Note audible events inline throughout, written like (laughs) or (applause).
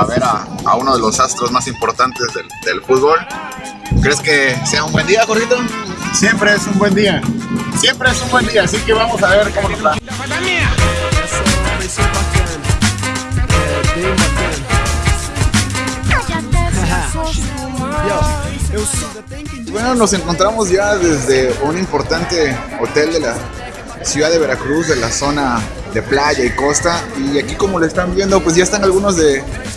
para ver a, a uno de los astros más importantes del, del fútbol. ¿Crees que sea un buen día, Jorgito? Siempre es un buen día. Siempre es un buen día, así que vamos a ver cómo nos va. Bueno, nos encontramos ya desde un importante hotel de la ciudad de Veracruz, de la zona de playa y costa. Y aquí como lo están viendo, pues ya están algunos de,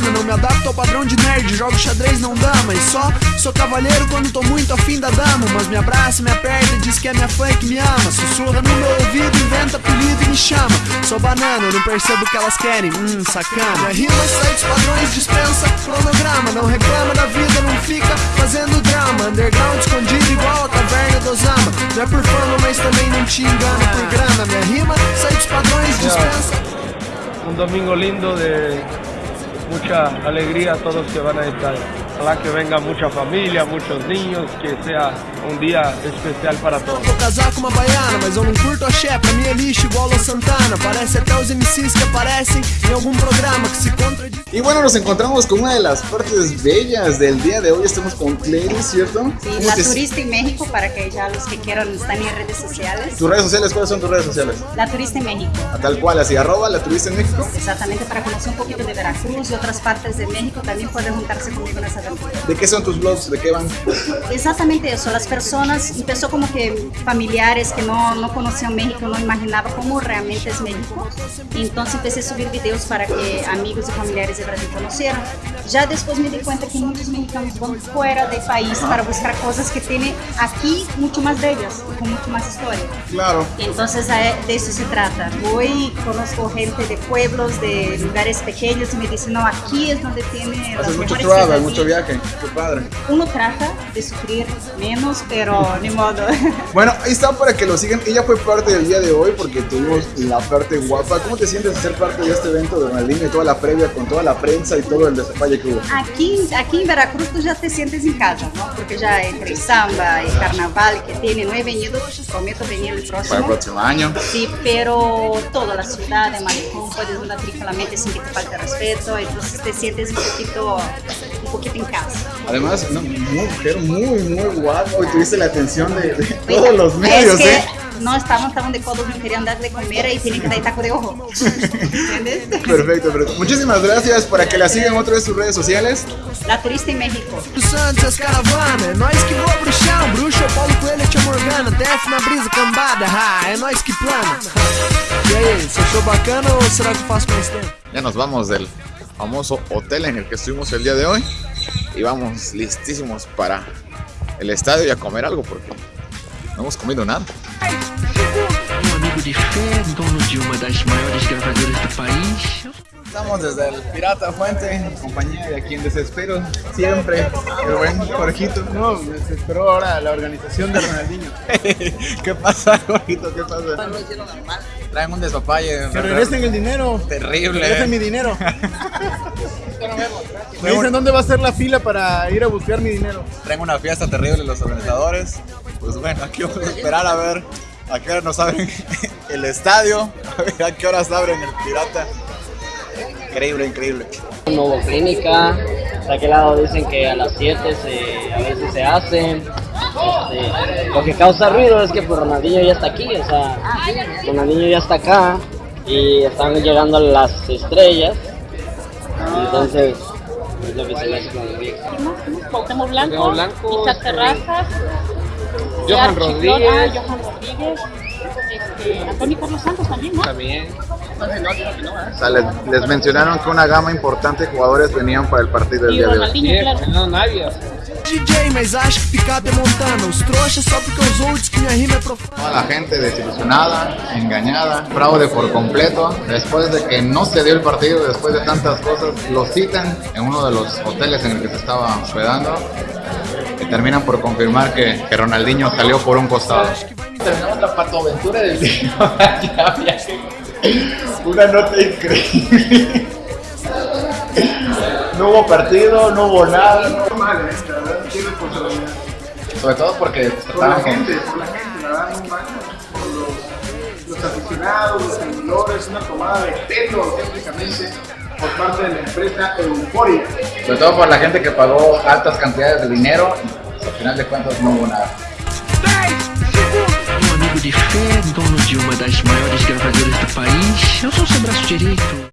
Não me adapto ao padrão de nerd, jogo xadrez, não dama. E só sou cavalheiro quando tô muito afim da dama. Mas me abraça, me aperta e diz que é minha fã e que me ama. Sussurra no meu ouvido, inventa apelido e me chama. Sou banana, não percebo o que elas querem. Hum, sacana. Minha rima sai dos padrões, dispensa cronograma. Não reclama da vida, não fica fazendo drama. Underground escondido igual a caverna do Osama. Não é por fama, mas também não te engana por grana. Minha rima sai dos padrões, dispensa. un domingo lindo de mucha alegría a todos que van a estar. Ojalá que venga mucha familia, muchos niños, que sea un día especial para todos. Vou casar com uma baiana, mas eu não curto axé. Pra mim é lixo igual a Santana. Parece até os MCs que aparecem em algum programa que se. Y bueno, nos encontramos con una de las partes bellas del día de hoy. Estamos con Clary, ¿cierto? Sí, ¿Cómo la te- turista en México para que ya los que quieran están en redes sociales. ¿Tus redes sociales? ¿Cuáles son tus redes sociales? La turista en México, A tal cual, así, arroba la turista en México. exactamente para conocer un poquito de Veracruz y otras partes de México. También pueden juntarse conmigo en esa. ¿De qué son tus blogs? ¿De qué van? Exactamente eso, las personas, empezó como que familiares que no, no conocían México, no imaginaban cómo realmente es México. Entonces empecé a subir videos para que amigos y familiares de Brasil conocieran. Ya después me di cuenta que muchos mexicanos van fuera del país para buscar cosas que tienen aquí mucho más bellas con mucho más historia. Claro. Entonces de eso se trata. Hoy conozco gente de pueblos, de lugares pequeños y me dicen, no, aquí es donde tiene las Haces mucho mejores travel, ciudades". mucho viaje. Qué padre. Uno trata de sufrir menos, pero (laughs) ni modo. (laughs) Bueno, ahí está para que lo sigan. Ella fue parte del día de hoy porque tuvimos la parte guapa. ¿Cómo te sientes de ser parte de este evento de Ronaldinho y toda la previa con toda la prensa y todo el despapalle que hubo? Aquí, aquí en Veracruz tú ya te sientes en casa, ¿no? Porque ya entre samba y carnaval que tiene, no he venido, prometo venir el Para el próximo. próximo año. Sí, pero toda la ciudad de Malecón puedes andar tranquilamente sin que te falte respeto, entonces te sientes un poquito, un poquito en casa. Además, una mujer muy, muy guapa. Y tuviste la atención de, de Mira, todos los medios, es que ¿eh? No estaban, estaban de codos, no querían dar de comer y tienen que dar taco de ojo. ¿Entiendes? (laughs) Perfecto, perfecto. Muchísimas gracias para que la sigan otra vez en sus redes sociales. La turista en México. Santos, caravana, é nós que voa pro chão. Bruxo, Paulo Coelho, Tia Morgana, TF na brisa, cambada, ha, é nós que plana. E aí, você achou bacana ou será que eu faço mais tempo? Ya nos vamos del famoso hotel en el que estuvimos el día de hoy y vamos listísimos para el estadio y a comer algo porque no hemos comido nada. Amigo de fé, dono de uma das maiores gravadoras do país. Estamos desde el Pirata Fuente, en compañía de aquí en Desespero, siempre el buen Jorgito. No, me desesperó ahora la organización de Ronaldinho. (laughs) ¿Qué pasa, Jorgito? ¿Qué pasa? Traen un despapalle. Que regresen el dinero. Terrible. Regresen mi dinero. (laughs) Me dicen dónde va a ser la fila para ir a buscar mi dinero. Traen una fiesta terrible los organizadores. Pues bueno, aquí vamos a esperar a ver a qué hora nos abren (laughs) el estadio, a ver a qué horas abren el Pirata. Increíble, increíble. No hubo clínica, de aquel lado dicen que a las 7 se, a veces se hacen. Este, lo que causa ruido es que pues, Ronaldinho ya está aquí, o sea, Ronaldinho ya está acá y están llegando las estrellas. Entonces, es lo que se me hace extraño. Cuauhtémoc Blanco, Blanco, Isaac este, Terrazas, Johan Rodríguez. ah, Johan Rodríguez, este, Antonio Carlos Santos también, ¿no? También. O sea, les, les mencionaron que una gama importante de jugadores venían para el partido del Y día de hoy. No, nadie. DJ, mas acha que picape é Montana. Os trouxas só porque usou diz que minha rima é profana. Toda la gente desilusionada, engañada, fraude por completo. Después de que no se dio el partido, después de tantas cosas, lo citan en uno de los hoteles en el que se estaba hospedando. Terminan por confirmar que, que Ronaldinho salió por un costado. Terminamos la patoaventura del día. (laughs) Una nota increíble. No hubo partido, no hubo nada. Mal, eh. Sobre todo porque Por la gente, por la gente, la verdad, no mal. Por los, los aficionados, los seguidores, una tomada de pelo auténticamente por parte de la empresa Euforia. sobre todo por la gente que pagó altas cantidades de dinero. Y al final de cuentas no hubo nada. Um amigo de fé, dono de uma das maiores gravadoras do país. Eu sou seu braço direito.